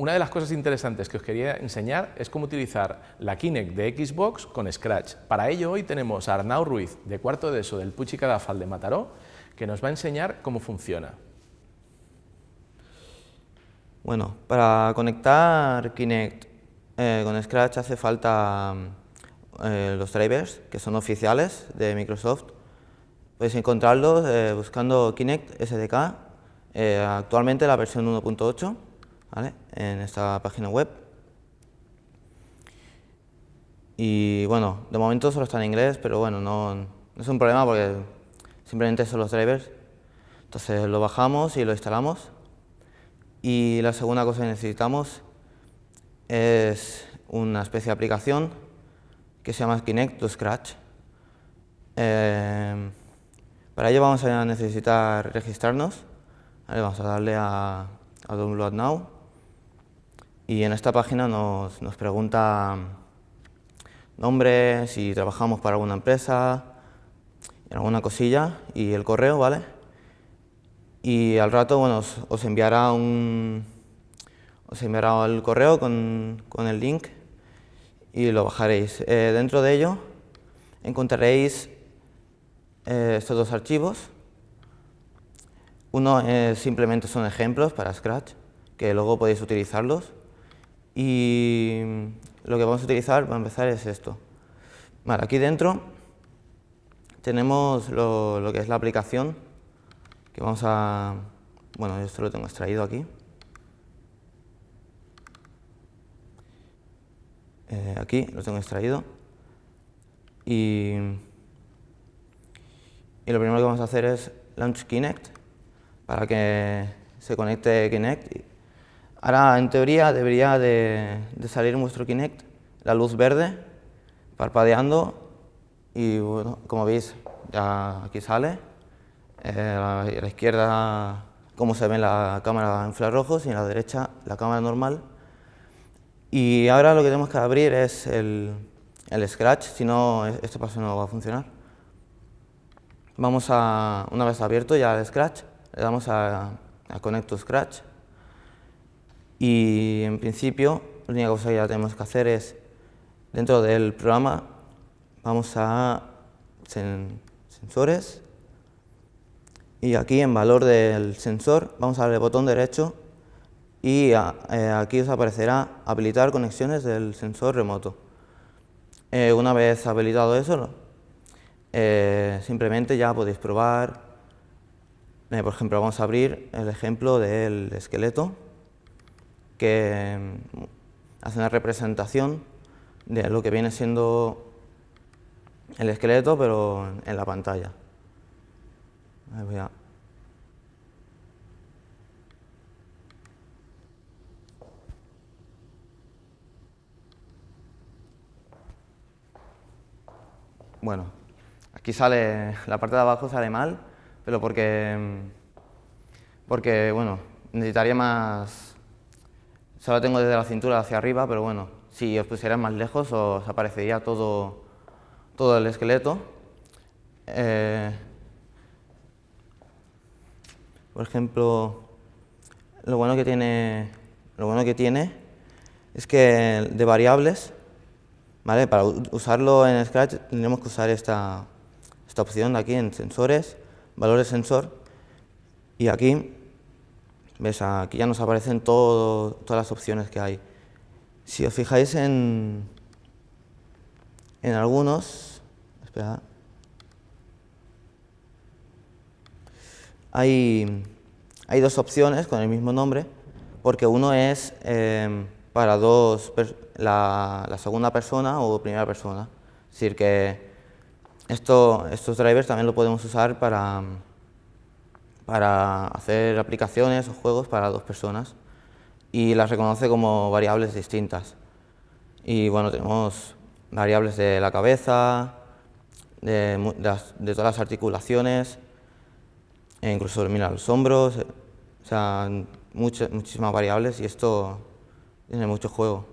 Una de las cosas interesantes que os quería enseñar es cómo utilizar la Kinect de Xbox con Scratch. Para ello hoy tenemos a Arnau Ruiz, de cuarto de ESO del Puig Cadafal de Mataró, que nos va a enseñar cómo funciona. Bueno, para conectar Kinect eh, con Scratch hace falta eh, los drivers, que son oficiales de Microsoft. Podéis encontrarlos eh, buscando Kinect SDK, actualmente la versión 1.8, en esta página web. Y bueno, de momento solo está en inglés, pero bueno, no, no es un problema porque simplemente son los drivers. Entonces lo bajamos y lo instalamos. Y la segunda cosa que necesitamos es una especie de aplicación que se llama Kinect to Scratch. Eh, para ello vamos a necesitar registrarnos. vamos a darle a, Download Now. Y en esta página nos, nos pregunta nombre, si trabajamos para alguna empresa, alguna cosilla y el correo, ¿vale? Y al rato, bueno, os, enviará un os enviará el correo con, con el link y lo bajaréis. Eh, dentro de ello encontraréis eh, estos dos archivos. Uno simplemente son ejemplos para Scratch, que luego podéis utilizarlos. Y lo que vamos a utilizar para empezar es esto. Aquí dentro tenemos lo, lo que es la aplicación, que vamos a... Bueno, esto lo tengo extraído aquí. Eh, aquí lo tengo extraído. Y, y, lo primero que vamos a hacer es launch Kinect para que se conecte Kinect. Ahora, en teoría, debería de, salir vuestro Kinect la luz verde parpadeando y, bueno, como veis, ya aquí sale. Eh, a la izquierda, como se ve la cámara infrarrojos y en la derecha la cámara normal. Y ahora lo que tenemos que abrir es el, el Scratch, si no, este paso no va a funcionar. Vamos a, una vez abierto ya el Scratch, le damos a, a Connect to Scratch y en principio la única cosa que ya tenemos que hacer es, dentro del programa, vamos a sensores. Y aquí en valor del sensor vamos a darle botón derecho y eh, aquí os aparecerá habilitar conexiones del sensor remoto. Eh, una vez habilitado eso, eh, simplemente ya podéis probar, por ejemplo, vamos a abrir el ejemplo del esqueleto que hace una representación de lo que viene siendo el esqueleto, pero en la pantalla. Bueno, aquí sale, la parte de abajo sale mal, pero porque, porque bueno, necesitaría más, solo tengo desde la cintura hacia arriba, pero bueno, si os pusieran más lejos os aparecería todo, todo el esqueleto. Eh, por ejemplo, lo bueno que tiene, lo bueno que tiene es que de variables ¿Vale? Para usarlo en Scratch tendremos que usar esta, esta opción de aquí en sensores, valores sensor, y aquí, ves, aquí ya nos aparecen todo, todas las opciones que hay. Si os fijáis en, en algunos, espera, hay, hay dos opciones con el mismo nombre, porque uno es eh, para dos la, segunda persona o primera persona. Es decir, que esto, estos drivers también lo podemos usar para, para hacer aplicaciones o juegos para dos personas y las reconoce como variables distintas. Y bueno, tenemos variables de la cabeza, de, de, todas las articulaciones, e incluso mira, los hombros, o sea, muchas, muchísimas variables y esto tiene mucho juego.